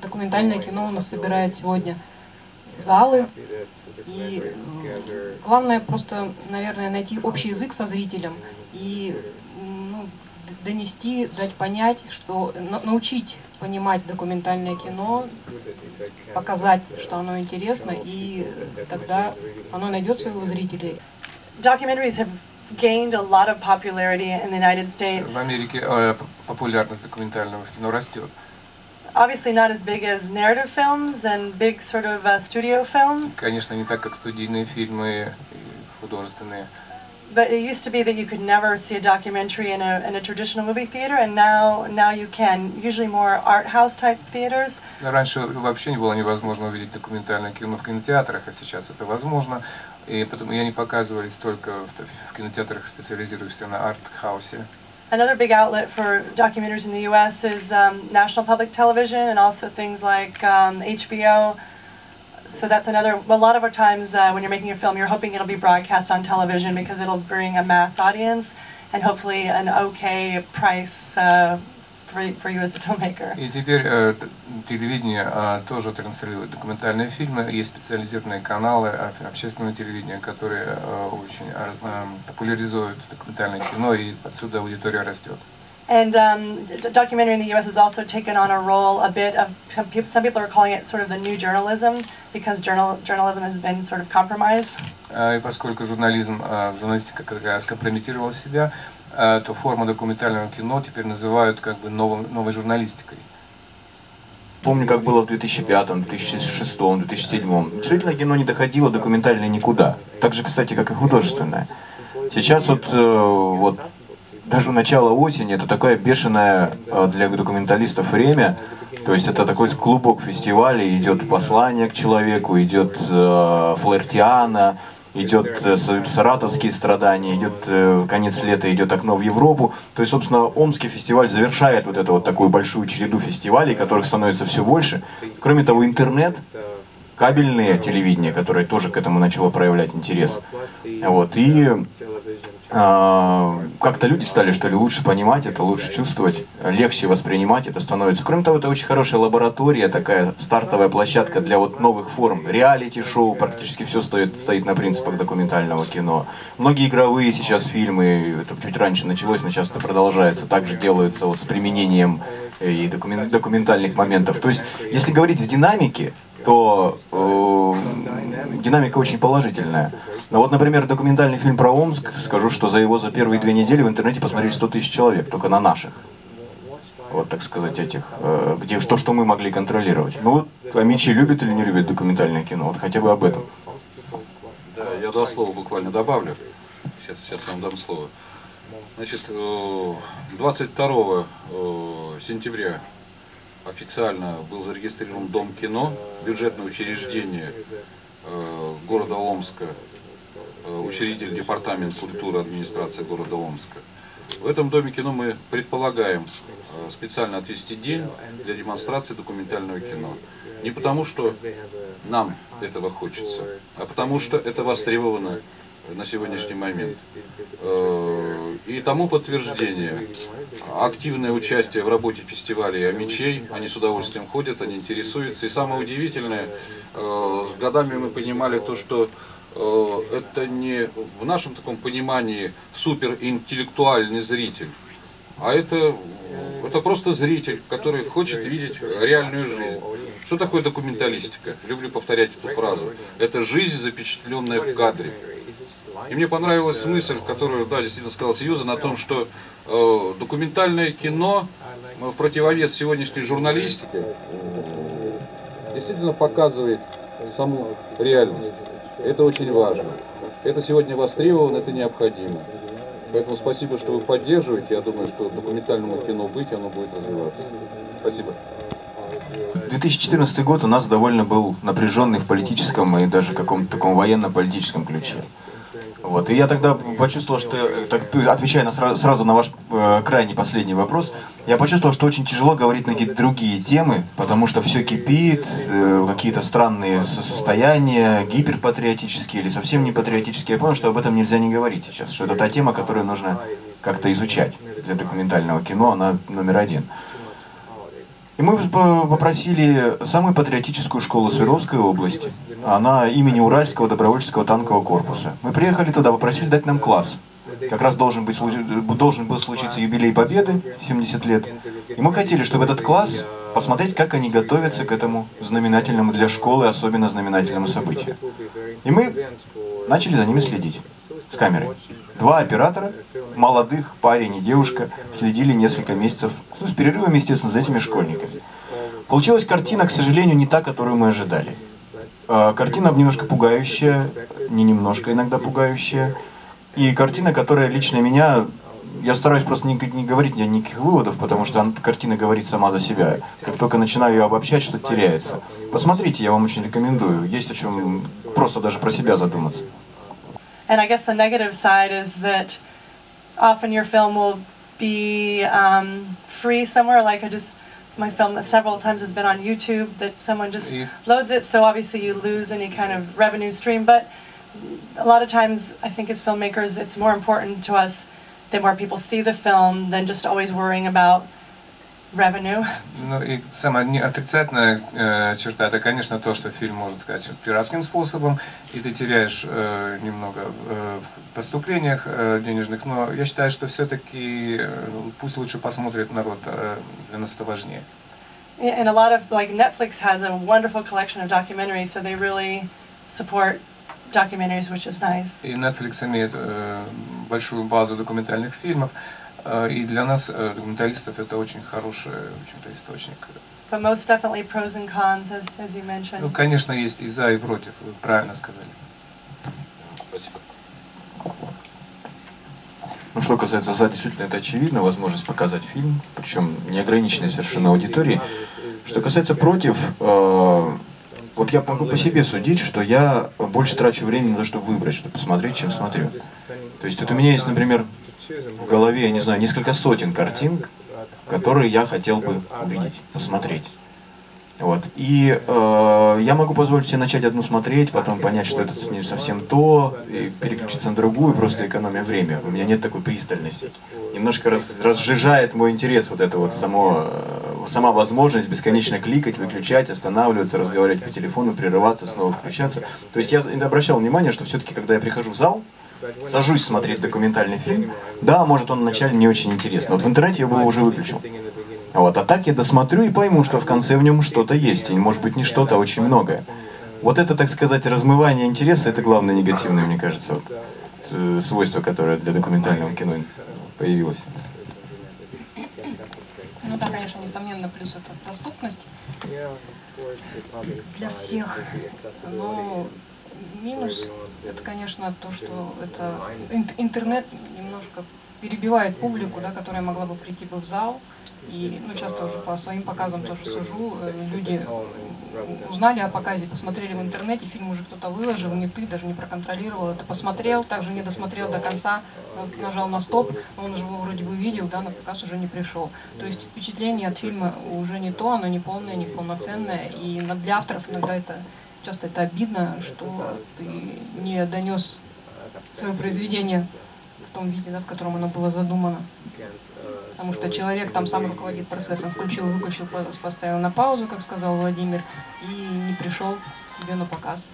Документальное кино у нас собирает сегодня залы. И главное просто, наверное, найти общий язык со зрителем и ну, донести, дать понять, что научить понимать документальное кино, показать, что оно интересно, и тогда оно найдет своего зрителей. Documentaries have gained a lot of popularity in the United States. В Америке э, популярность документального кино растет. Obviously not as big as narrative films and big sort of uh, studio films. Конечно, не так, как студийные фильмы художественные. But it used to be that you could never see a documentary in a, in a traditional movie theater, and now, now you can. Usually more art house type theaters. Раньше вообще не было невозможно увидеть документальное кино в кинотеатрах, а сейчас это возможно. И потому они показывались только в, в кинотеатрах, специализирующихся на арт-хаусе. Another big outlet for documentaries in the U.S. is um, National Public Television and also things like um, HBO. So that's another, a lot of our times uh, when you're making a film, you're hoping it'll be broadcast on television because it'll bring a mass audience and hopefully an okay price uh, for, for you as a filmmaker. И теперь э, телевидение э, тоже транслирует документальные фильмы. Есть специализированные каналы общественного телевидения, которые э, очень э, популяризуют документальное кино, и отсюда аудитория растет. And um, documentary in the U.S. has also taken on a role a bit of, some people are calling it sort of the new journalism, because journal, journalism has been sort of compromised. И поскольку журнализм, журналистика как раз компрометировала себя, то форму документального кино теперь называют как бы новой, новой журналистикой. Помню, как было в 2005, 2006, 2007. Действительно, кино не доходило документальное никуда. Так же, кстати, как и художественное. Сейчас вот, вот даже начало осени, это такое бешеное э, для документалистов время. То есть это такой клубок фестиваля, идет послание к человеку, идет э, флертиана, идет э, саратовские страдания, идет э, конец лета, идет окно в Европу. То есть, собственно, Омский фестиваль завершает вот эту вот такую большую череду фестивалей, которых становится все больше. Кроме того, интернет, кабельное телевидение, которое тоже к этому начало проявлять интерес. Вот. И как-то люди стали, что ли, лучше понимать это, лучше чувствовать, легче воспринимать это становится. Кроме того, это очень хорошая лаборатория, такая стартовая площадка для вот новых форм. Реалити-шоу, практически все стоит, стоит на принципах документального кино. Многие игровые сейчас фильмы, это чуть раньше началось, но сейчас это продолжается, также делаются вот с применением э, и документальных моментов. То есть, если говорить в динамике, то э, динамика очень положительная. Но вот, например, документальный фильм про Омск, скажу, что за его за первые две недели в интернете посмотрели 100 тысяч человек, только на наших. Вот, так сказать, этих, э, где что, что мы могли контролировать. Ну вот, Амичи любит или не любит документальное кино? Вот хотя бы об этом. Да, я два слова буквально добавлю. Сейчас, сейчас вам дам слово. Значит, 22 э, э, сентября официально был зарегистрирован Дом кино, бюджетное учреждение города Омска, учредитель департамент культуры администрации города Омска. В этом доме кино мы предполагаем э, специально отвести день для демонстрации документального кино. Не потому, что нам этого хочется, а потому, что это востребовано на сегодняшний момент. Э, и тому подтверждение активное участие в работе фестиваля мечей, они с удовольствием ходят, они интересуются. И самое удивительное, с годами мы понимали то, что Э, это не в нашем таком понимании суперинтеллектуальный зритель, а это, это просто зритель, который хочет видеть реальную жизнь. Что такое документалистика? Люблю повторять эту фразу. Это жизнь, запечатленная в кадре. И мне понравилась мысль, которую, да, действительно сказал Сьюзан, о том, что э, документальное кино э, в противовес сегодняшней журналистике э, действительно показывает саму реальность. Это очень важно. Это сегодня востребовано, это необходимо. Поэтому спасибо, что вы поддерживаете. Я думаю, что документальному кино быть, оно будет развиваться. Спасибо. 2014 год у нас довольно был напряженный в политическом и даже каком-то таком военно-политическом ключе. Вот. И я тогда почувствовал, что, так, отвечая на, сразу на ваш э, крайний последний вопрос, я почувствовал, что очень тяжело говорить на какие-то другие темы, потому что все кипит, э, какие-то странные состояния, гиперпатриотические или совсем не патриотические. Я понял, что об этом нельзя не говорить сейчас, что это та тема, которую нужно как-то изучать. для документального кино, она номер один. И мы попросили самую патриотическую школу Свердловской области. Она имени Уральского добровольческого танкового корпуса. Мы приехали туда, попросили дать нам класс. Как раз должен, быть, должен был случиться юбилей Победы, 70 лет. И мы хотели, чтобы этот класс посмотреть, как они готовятся к этому знаменательному для школы, особенно знаменательному событию. И мы начали за ними следить с камерой. Два оператора, молодых, парень и девушка, следили несколько месяцев, ну, с перерывами, естественно, за этими школьниками. Получилась картина, к сожалению, не та, которую мы ожидали. А, картина немножко пугающая, не немножко иногда пугающая. И картина, которая лично меня я стараюсь просто не, не говорить никаких выводов, потому что она, картина говорит сама за себя. Как только начинаю ее обобщать, что-то теряется. Посмотрите, я вам очень рекомендую. Есть о чем просто даже про себя задуматься. And I guess the negative side is that often your film will be um, free somewhere. Like I just, my film several times has been on YouTube that someone just loads it. So obviously you lose any kind of revenue stream. But a lot of times, I think as filmmakers, it's more important to us that more people see the film than just always worrying about revenue. Ну и самая отрицательная э, черта, это, конечно, то, что фильм может сказать пиратским способом, и ты теряешь э, немного э, в поступлениях э, денежных, но я считаю, что все-таки э, пусть лучше посмотрит народ, э, для нас это важнее. And a lot of, like Netflix has a wonderful collection of documentaries, so they really support documentaries, which is nice. И Netflix имеет э, большую базу документальных фильмов, э, и для нас, э, документалистов, это очень хороший, в источник. But most definitely pros and cons, as, as you mentioned. Ну, конечно, есть и за, и против, вы правильно сказали. Спасибо. Ну, что касается за, действительно это очевидно, возможность показать фильм, причем неограниченной совершенно аудитории. Что касается против, э, вот я могу по себе судить, что я больше трачу времени на то, чтобы выбрать, чтобы посмотреть, чем смотрю. То есть вот у меня есть, например, в голове, я не знаю, несколько сотен картин, которые я хотел бы увидеть, посмотреть. Вот. И э, я могу позволить себе начать одну смотреть, потом понять, что это не совсем то, и переключиться на другую, просто экономия время. У меня нет такой пристальности. Немножко раз, разжижает мой интерес вот это вот само, э, сама возможность бесконечно кликать, выключать, останавливаться, разговаривать по телефону, прерываться, снова включаться. То есть я обращал внимание, что все-таки, когда я прихожу в зал, сажусь смотреть документальный фильм, да, может он вначале не очень интересный, вот в интернете я бы его уже выключил. Вот, а так я досмотрю и пойму, что в конце в нем что-то есть, и может быть не что-то, а очень многое. Вот это, так сказать, размывание интереса, это главное негативное, мне кажется, вот, э, свойство, которое для документального кино появилось. Ну да, конечно, несомненно, плюс это доступность для всех. Но минус. Это, конечно, то, что это интернет немножко перебивает публику, да, которая могла бы прийти бы в зал, и ну, часто уже по своим показам тоже сужу, э, люди узнали о показе, посмотрели в интернете, фильм уже кто-то выложил, не ты, даже не проконтролировал это, посмотрел, также не досмотрел до конца, нажал на стоп, он же его вроде бы видел, да, на показ уже не пришел. То есть впечатление от фильма уже не то, оно не полное, не полноценное, и для авторов иногда это часто это обидно, что ты не донес свое произведение в том виде, да, в котором оно было задумано. Потому что человек там сам руководит процессом, включил, выключил, поставил на паузу, как сказал Владимир, и не пришел тебе на показ.